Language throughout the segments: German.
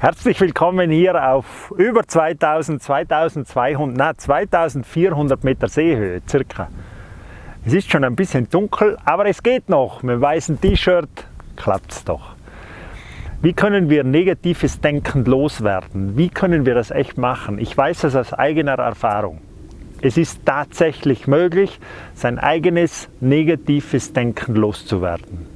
Herzlich willkommen hier auf über 2000, 2200, na 2400 Meter Seehöhe circa. Es ist schon ein bisschen dunkel, aber es geht noch. Mit weißem T-Shirt klappt es doch. Wie können wir negatives Denken loswerden? Wie können wir das echt machen? Ich weiß das aus eigener Erfahrung. Es ist tatsächlich möglich, sein eigenes negatives Denken loszuwerden.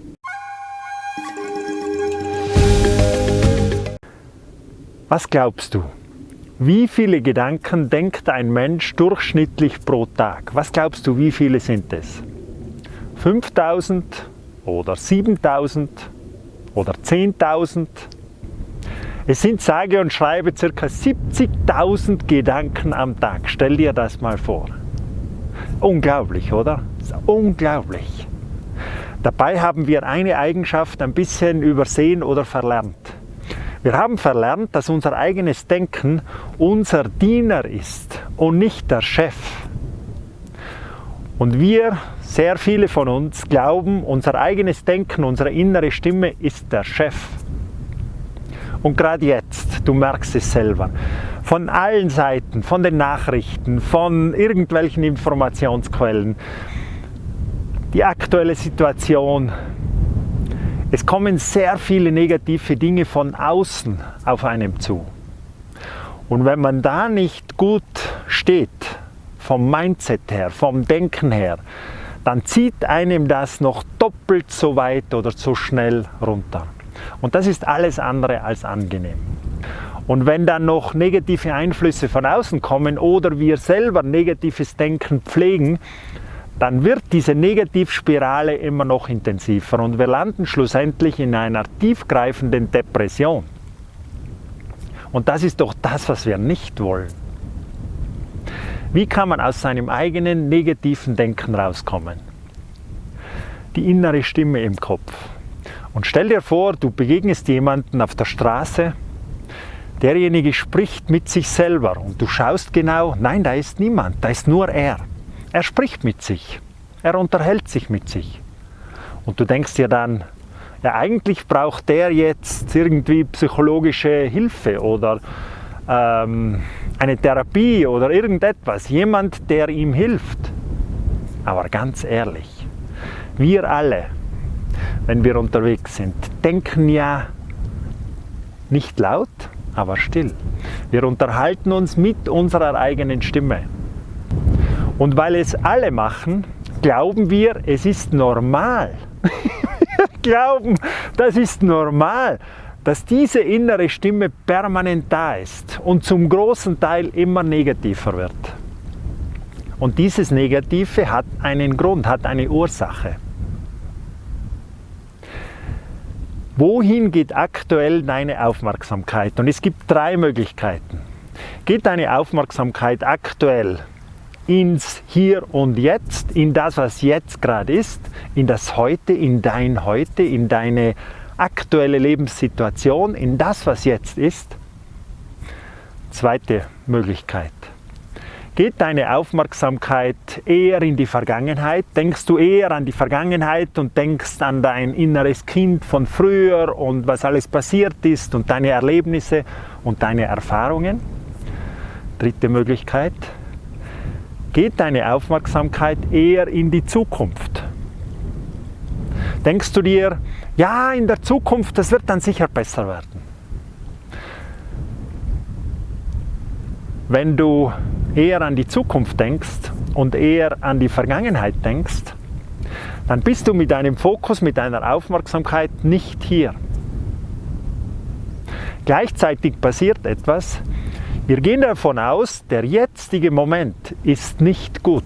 Was glaubst du? Wie viele Gedanken denkt ein Mensch durchschnittlich pro Tag? Was glaubst du, wie viele sind es? 5000 oder 7000 oder 10.000? Es sind sage und schreibe ca. 70.000 Gedanken am Tag. Stell dir das mal vor. Unglaublich, oder? unglaublich. Dabei haben wir eine Eigenschaft ein bisschen übersehen oder verlernt. Wir haben verlernt, dass unser eigenes Denken unser Diener ist und nicht der Chef. Und wir, sehr viele von uns, glauben, unser eigenes Denken, unsere innere Stimme ist der Chef. Und gerade jetzt, du merkst es selber, von allen Seiten, von den Nachrichten, von irgendwelchen Informationsquellen, die aktuelle Situation, es kommen sehr viele negative Dinge von außen auf einem zu. Und wenn man da nicht gut steht, vom Mindset her, vom Denken her, dann zieht einem das noch doppelt so weit oder so schnell runter. Und das ist alles andere als angenehm. Und wenn dann noch negative Einflüsse von außen kommen oder wir selber negatives Denken pflegen, dann wird diese Negativspirale immer noch intensiver und wir landen schlussendlich in einer tiefgreifenden Depression. Und das ist doch das, was wir nicht wollen. Wie kann man aus seinem eigenen negativen Denken rauskommen? Die innere Stimme im Kopf. Und stell dir vor, du begegnest jemanden auf der Straße, derjenige spricht mit sich selber und du schaust genau, nein, da ist niemand, da ist nur er. Er spricht mit sich, er unterhält sich mit sich. Und du denkst dir dann, ja eigentlich braucht der jetzt irgendwie psychologische Hilfe oder ähm, eine Therapie oder irgendetwas, jemand, der ihm hilft. Aber ganz ehrlich, wir alle, wenn wir unterwegs sind, denken ja nicht laut, aber still. Wir unterhalten uns mit unserer eigenen Stimme. Und weil es alle machen, glauben wir, es ist normal. wir glauben, das ist normal, dass diese innere Stimme permanent da ist und zum großen Teil immer negativer wird. Und dieses Negative hat einen Grund, hat eine Ursache. Wohin geht aktuell deine Aufmerksamkeit? Und es gibt drei Möglichkeiten. Geht deine Aufmerksamkeit aktuell ins Hier und Jetzt, in das, was jetzt gerade ist, in das Heute, in dein Heute, in deine aktuelle Lebenssituation, in das, was jetzt ist. Zweite Möglichkeit. Geht deine Aufmerksamkeit eher in die Vergangenheit? Denkst du eher an die Vergangenheit und denkst an dein inneres Kind von früher und was alles passiert ist und deine Erlebnisse und deine Erfahrungen? Dritte Möglichkeit geht deine Aufmerksamkeit eher in die Zukunft. Denkst du dir, ja, in der Zukunft, das wird dann sicher besser werden. Wenn du eher an die Zukunft denkst und eher an die Vergangenheit denkst, dann bist du mit deinem Fokus, mit deiner Aufmerksamkeit nicht hier. Gleichzeitig passiert etwas, wir gehen davon aus, der jetzige Moment ist nicht gut.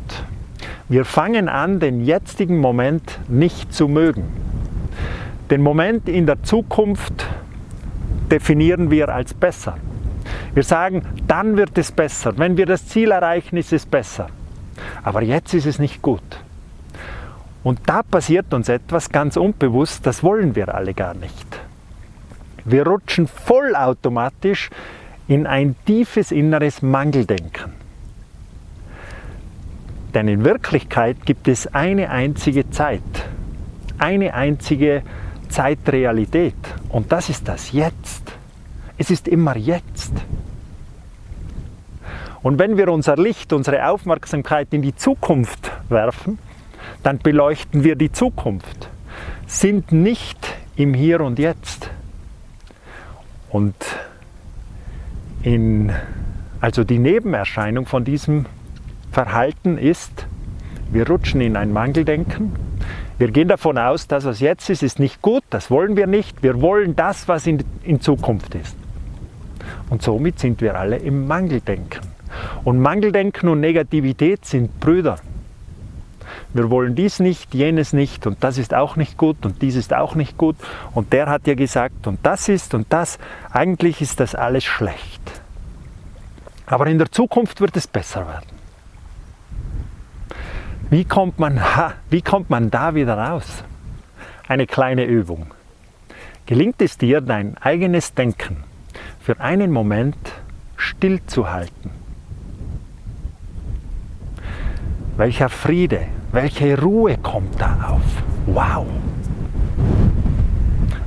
Wir fangen an, den jetzigen Moment nicht zu mögen. Den Moment in der Zukunft definieren wir als besser. Wir sagen, dann wird es besser. Wenn wir das Ziel erreichen, ist es besser. Aber jetzt ist es nicht gut. Und da passiert uns etwas ganz unbewusst, das wollen wir alle gar nicht. Wir rutschen vollautomatisch in ein tiefes inneres Mangeldenken. Denn in Wirklichkeit gibt es eine einzige Zeit, eine einzige Zeitrealität und das ist das Jetzt. Es ist immer jetzt. Und wenn wir unser Licht, unsere Aufmerksamkeit in die Zukunft werfen, dann beleuchten wir die Zukunft, sind nicht im Hier und Jetzt. Und in, also die Nebenerscheinung von diesem Verhalten ist, wir rutschen in ein Mangeldenken. Wir gehen davon aus, dass was jetzt ist, ist nicht gut, das wollen wir nicht. Wir wollen das, was in, in Zukunft ist. Und somit sind wir alle im Mangeldenken. Und Mangeldenken und Negativität sind Brüder. Wir wollen dies nicht, jenes nicht und das ist auch nicht gut und dies ist auch nicht gut und der hat ja gesagt und das ist und das. Eigentlich ist das alles schlecht. Aber in der Zukunft wird es besser werden. Wie kommt man, wie kommt man da wieder raus? Eine kleine Übung. Gelingt es dir, dein eigenes Denken für einen Moment stillzuhalten? Welcher Friede, welche Ruhe kommt da auf? Wow!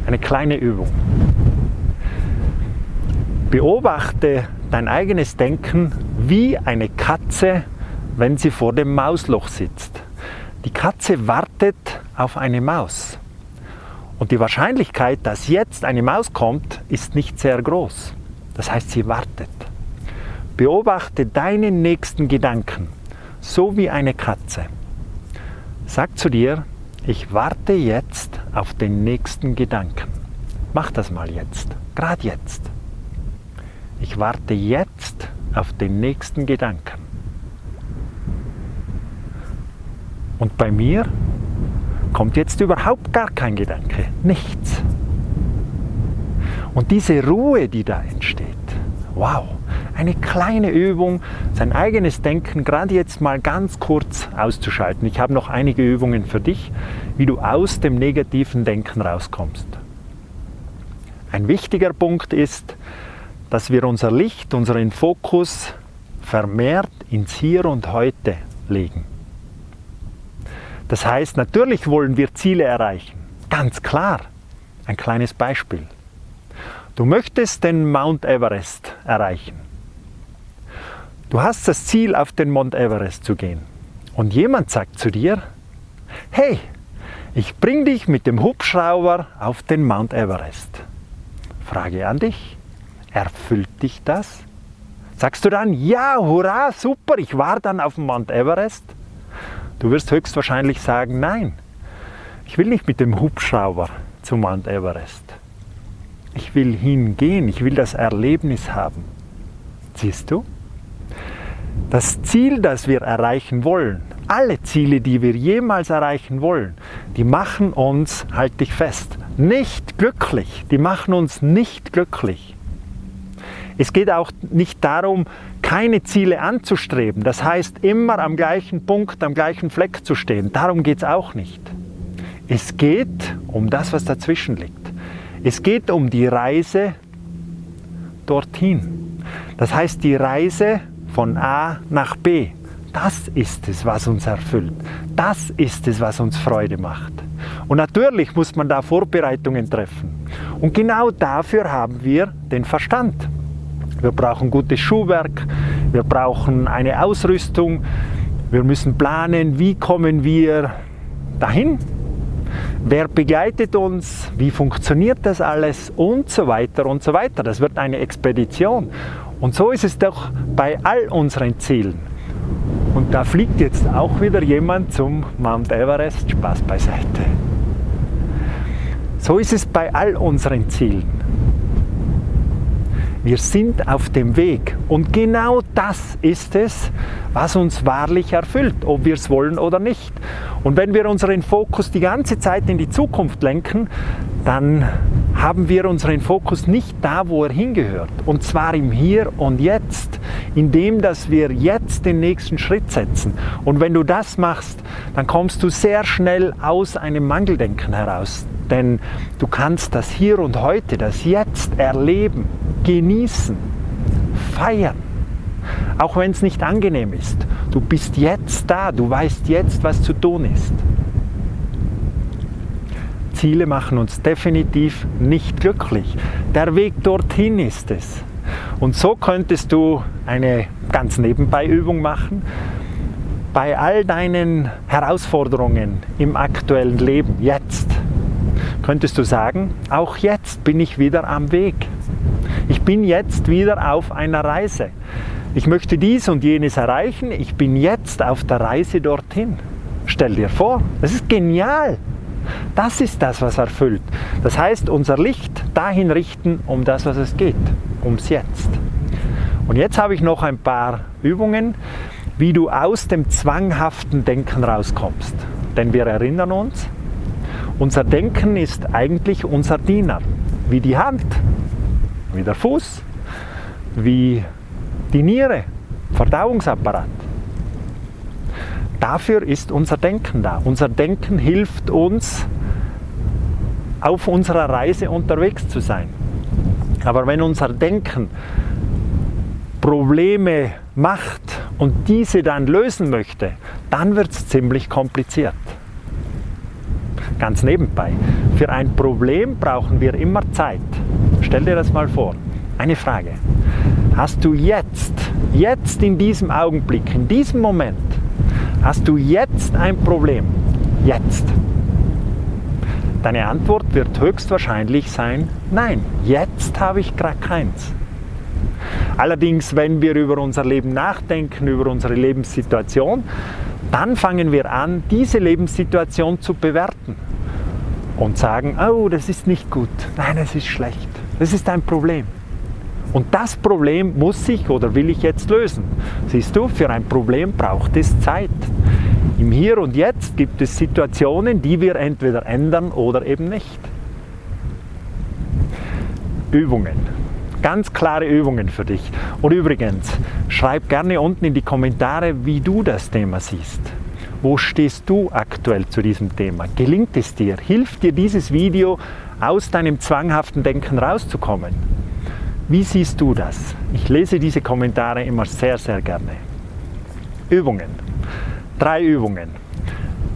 Eine kleine Übung. Beobachte dein eigenes Denken wie eine Katze, wenn sie vor dem Mausloch sitzt. Die Katze wartet auf eine Maus. Und die Wahrscheinlichkeit, dass jetzt eine Maus kommt, ist nicht sehr groß. Das heißt, sie wartet. Beobachte deinen nächsten Gedanken so wie eine Katze. Sag zu dir, ich warte jetzt auf den nächsten Gedanken. Mach das mal jetzt, gerade jetzt. Ich warte jetzt auf den nächsten Gedanken. Und bei mir kommt jetzt überhaupt gar kein Gedanke, nichts. Und diese Ruhe, die da entsteht, wow, eine kleine Übung, sein eigenes Denken gerade jetzt mal ganz kurz auszuschalten. Ich habe noch einige Übungen für dich, wie du aus dem negativen Denken rauskommst. Ein wichtiger Punkt ist, dass wir unser Licht, unseren Fokus vermehrt ins Hier und Heute legen. Das heißt, natürlich wollen wir Ziele erreichen, ganz klar. Ein kleines Beispiel. Du möchtest den Mount Everest erreichen. Du hast das Ziel, auf den Mount Everest zu gehen. Und jemand sagt zu dir, hey, ich bring dich mit dem Hubschrauber auf den Mount Everest. Frage an dich, erfüllt dich das? Sagst du dann, ja, hurra, super, ich war dann auf dem Mount Everest? Du wirst höchstwahrscheinlich sagen, nein, ich will nicht mit dem Hubschrauber zum Mount Everest. Ich will hingehen, ich will das Erlebnis haben. Siehst du? Das Ziel, das wir erreichen wollen, alle Ziele, die wir jemals erreichen wollen, die machen uns, halt dich fest, nicht glücklich. Die machen uns nicht glücklich. Es geht auch nicht darum, keine Ziele anzustreben. Das heißt, immer am gleichen Punkt, am gleichen Fleck zu stehen. Darum geht es auch nicht. Es geht um das, was dazwischen liegt. Es geht um die Reise dorthin. Das heißt, die Reise von A nach B. Das ist es, was uns erfüllt. Das ist es, was uns Freude macht. Und natürlich muss man da Vorbereitungen treffen. Und genau dafür haben wir den Verstand. Wir brauchen gutes Schuhwerk, wir brauchen eine Ausrüstung, wir müssen planen, wie kommen wir dahin, wer begleitet uns, wie funktioniert das alles und so weiter und so weiter. Das wird eine Expedition. Und so ist es doch bei all unseren Zielen. Und da fliegt jetzt auch wieder jemand zum Mount Everest, Spaß beiseite. So ist es bei all unseren Zielen. Wir sind auf dem Weg und genau das ist es, was uns wahrlich erfüllt, ob wir es wollen oder nicht. Und wenn wir unseren Fokus die ganze Zeit in die Zukunft lenken, dann haben wir unseren Fokus nicht da, wo er hingehört. Und zwar im Hier und Jetzt, indem dass wir jetzt den nächsten Schritt setzen. Und wenn du das machst, dann kommst du sehr schnell aus einem Mangeldenken heraus. Denn du kannst das Hier und Heute, das Jetzt erleben, genießen, feiern. Auch wenn es nicht angenehm ist. Du bist jetzt da, du weißt jetzt, was zu tun ist. Ziele machen uns definitiv nicht glücklich. Der Weg dorthin ist es. Und so könntest du eine ganz nebenbei Übung machen. Bei all deinen Herausforderungen im aktuellen Leben, jetzt, könntest du sagen, auch jetzt bin ich wieder am Weg. Ich bin jetzt wieder auf einer Reise. Ich möchte dies und jenes erreichen. Ich bin jetzt auf der Reise dorthin. Stell dir vor, das ist genial. Das ist das, was erfüllt. Das heißt, unser Licht dahin richten, um das, was es geht, ums Jetzt. Und jetzt habe ich noch ein paar Übungen, wie du aus dem zwanghaften Denken rauskommst. Denn wir erinnern uns, unser Denken ist eigentlich unser Diener, wie die Hand, wie der Fuß, wie die Niere, Verdauungsapparat. Dafür ist unser Denken da. Unser Denken hilft uns, auf unserer Reise unterwegs zu sein. Aber wenn unser Denken Probleme macht und diese dann lösen möchte, dann wird es ziemlich kompliziert. Ganz nebenbei, für ein Problem brauchen wir immer Zeit. Stell dir das mal vor. Eine Frage. Hast du jetzt, jetzt in diesem Augenblick, in diesem Moment, Hast du jetzt ein Problem? Jetzt. Deine Antwort wird höchstwahrscheinlich sein, nein, jetzt habe ich gerade keins. Allerdings, wenn wir über unser Leben nachdenken, über unsere Lebenssituation, dann fangen wir an, diese Lebenssituation zu bewerten und sagen, oh, das ist nicht gut, nein, es ist schlecht, das ist ein Problem. Und das Problem muss ich oder will ich jetzt lösen. Siehst du, für ein Problem braucht es Zeit. Im Hier und Jetzt gibt es Situationen, die wir entweder ändern oder eben nicht. Übungen. Ganz klare Übungen für dich. Und übrigens, schreib gerne unten in die Kommentare, wie du das Thema siehst. Wo stehst du aktuell zu diesem Thema? Gelingt es dir? Hilft dir dieses Video, aus deinem zwanghaften Denken rauszukommen? Wie siehst du das? Ich lese diese Kommentare immer sehr, sehr gerne. Übungen. Drei Übungen.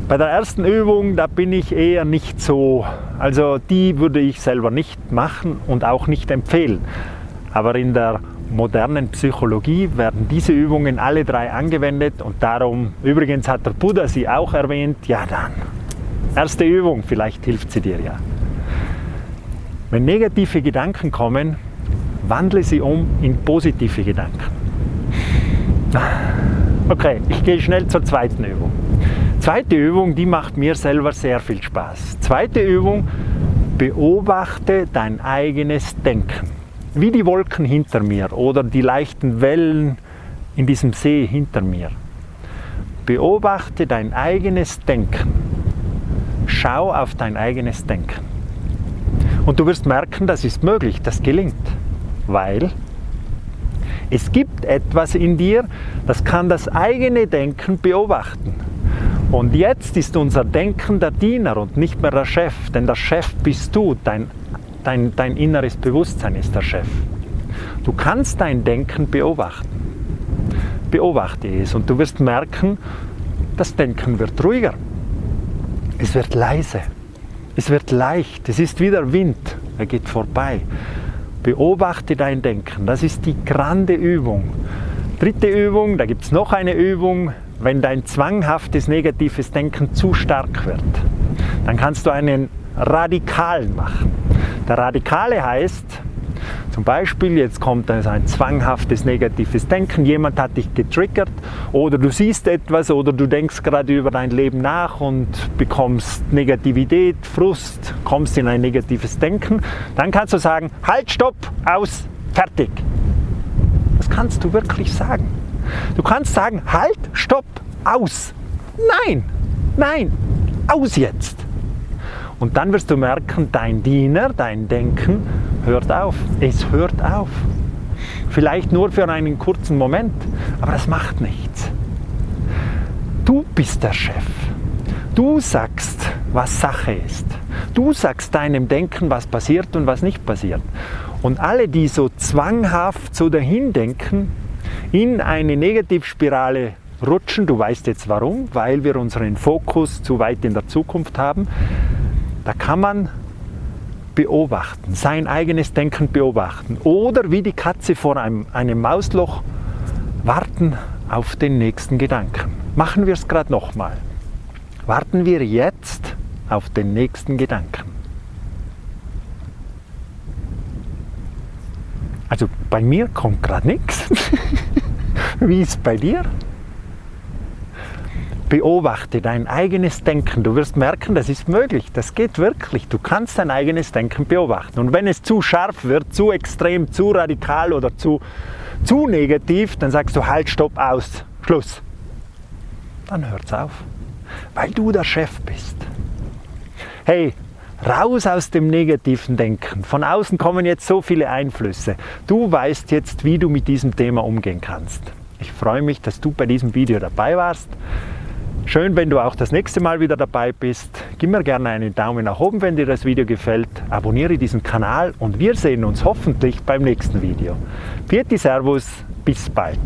Bei der ersten Übung, da bin ich eher nicht so, also die würde ich selber nicht machen und auch nicht empfehlen. Aber in der modernen Psychologie werden diese Übungen alle drei angewendet und darum, übrigens hat der Buddha sie auch erwähnt, ja dann. Erste Übung, vielleicht hilft sie dir ja. Wenn negative Gedanken kommen, wandle sie um in positive Gedanken. Okay, ich gehe schnell zur zweiten Übung. Zweite Übung, die macht mir selber sehr viel Spaß. Zweite Übung, beobachte dein eigenes Denken. Wie die Wolken hinter mir oder die leichten Wellen in diesem See hinter mir. Beobachte dein eigenes Denken. Schau auf dein eigenes Denken. Und du wirst merken, das ist möglich, das gelingt weil es gibt etwas in dir, das kann das eigene Denken beobachten. Und jetzt ist unser Denken der Diener und nicht mehr der Chef, denn der Chef bist du, dein, dein, dein inneres Bewusstsein ist der Chef. Du kannst dein Denken beobachten. Beobachte es und du wirst merken, das Denken wird ruhiger. Es wird leise. Es wird leicht. Es ist wie der Wind. Er geht vorbei. Beobachte dein Denken. Das ist die grande Übung. Dritte Übung, da gibt es noch eine Übung, wenn dein zwanghaftes negatives Denken zu stark wird. Dann kannst du einen Radikalen machen. Der Radikale heißt, zum Beispiel, jetzt kommt also ein zwanghaftes negatives Denken, jemand hat dich getriggert oder du siehst etwas oder du denkst gerade über dein Leben nach und bekommst Negativität, Frust, kommst in ein negatives Denken, dann kannst du sagen, halt, stopp, aus, fertig. Das kannst du wirklich sagen. Du kannst sagen, halt, stopp, aus. Nein, nein, aus jetzt. Und dann wirst du merken, dein Diener, dein Denken hört auf. Es hört auf. Vielleicht nur für einen kurzen Moment, aber das macht nichts. Du bist der Chef. Du sagst, was Sache ist. Du sagst deinem Denken, was passiert und was nicht passiert. Und alle, die so zwanghaft so dahin denken, in eine Negativspirale rutschen, du weißt jetzt warum, weil wir unseren Fokus zu weit in der Zukunft haben, Da kann man beobachten, sein eigenes Denken beobachten oder wie die Katze vor einem, einem Mausloch warten auf den nächsten Gedanken. Machen wir es gerade nochmal. Warten wir jetzt auf den nächsten Gedanken. Also bei mir kommt gerade nichts. Wie ist es bei dir? Beobachte dein eigenes Denken. Du wirst merken, das ist möglich. Das geht wirklich. Du kannst dein eigenes Denken beobachten. Und wenn es zu scharf wird, zu extrem, zu radikal oder zu, zu negativ, dann sagst du halt, stopp, aus, Schluss. Dann hört's auf. Weil du der Chef bist. Hey, Raus aus dem negativen Denken. Von außen kommen jetzt so viele Einflüsse. Du weißt jetzt, wie du mit diesem Thema umgehen kannst. Ich freue mich, dass du bei diesem Video dabei warst. Schön, wenn du auch das nächste Mal wieder dabei bist. Gib mir gerne einen Daumen nach oben, wenn dir das Video gefällt. Abonniere diesen Kanal und wir sehen uns hoffentlich beim nächsten Video. Vierte Servus, bis bald.